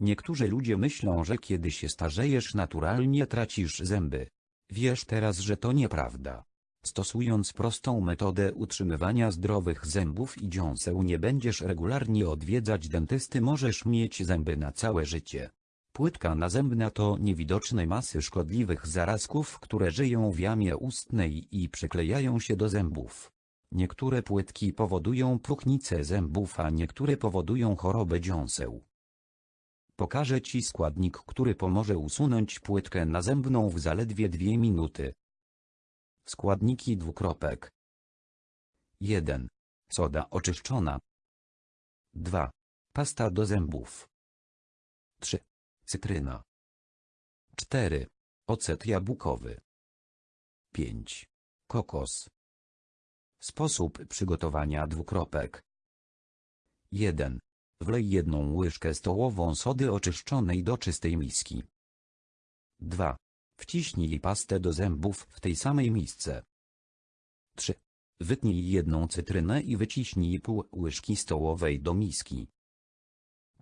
Niektórzy ludzie myślą, że kiedy się starzejesz naturalnie tracisz zęby. Wiesz teraz, że to nieprawda. Stosując prostą metodę utrzymywania zdrowych zębów i dziąseł nie będziesz regularnie odwiedzać dentysty możesz mieć zęby na całe życie. Płytka nazębna to niewidoczne masy szkodliwych zarazków, które żyją w jamie ustnej i przyklejają się do zębów. Niektóre płytki powodują próchnicę zębów, a niektóre powodują chorobę dziąseł. Pokażę Ci składnik, który pomoże usunąć płytkę nazębną w zaledwie dwie minuty. Składniki dwukropek. 1. Soda oczyszczona. 2. Pasta do zębów. 3. Cytryna. 4. Ocet jabłkowy. 5. Kokos. Sposób przygotowania dwukropek. 1. Wlej jedną łyżkę stołową sody oczyszczonej do czystej miski. 2. Wciśnij pastę do zębów w tej samej misce. 3. Wytnij jedną cytrynę i wyciśnij pół łyżki stołowej do miski.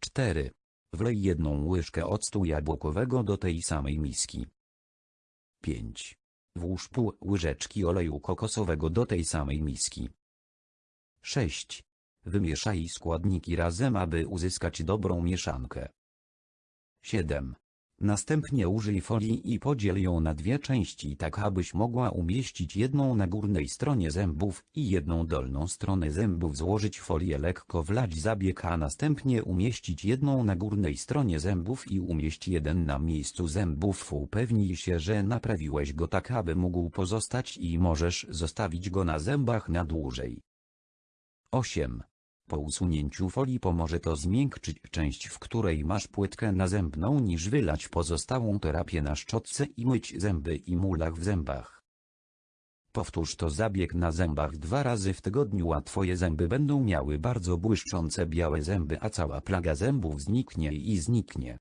4. Wlej jedną łyżkę octu jabłkowego do tej samej miski. 5. Włóż pół łyżeczki oleju kokosowego do tej samej miski. 6. Wymieszaj składniki razem, aby uzyskać dobrą mieszankę. 7. Następnie użyj folii i podziel ją na dwie części tak abyś mogła umieścić jedną na górnej stronie zębów i jedną dolną stronę zębów złożyć folię lekko wlać zabieg a następnie umieścić jedną na górnej stronie zębów i umieść jeden na miejscu zębów upewnij się że naprawiłeś go tak aby mógł pozostać i możesz zostawić go na zębach na dłużej. 8. Po usunięciu folii pomoże to zmiękczyć część, w której masz płytkę nazębną niż wylać pozostałą terapię na szczotce i myć zęby i mulach w zębach. Powtórz to zabieg na zębach dwa razy w tygodniu a twoje zęby będą miały bardzo błyszczące białe zęby a cała plaga zębów zniknie i zniknie.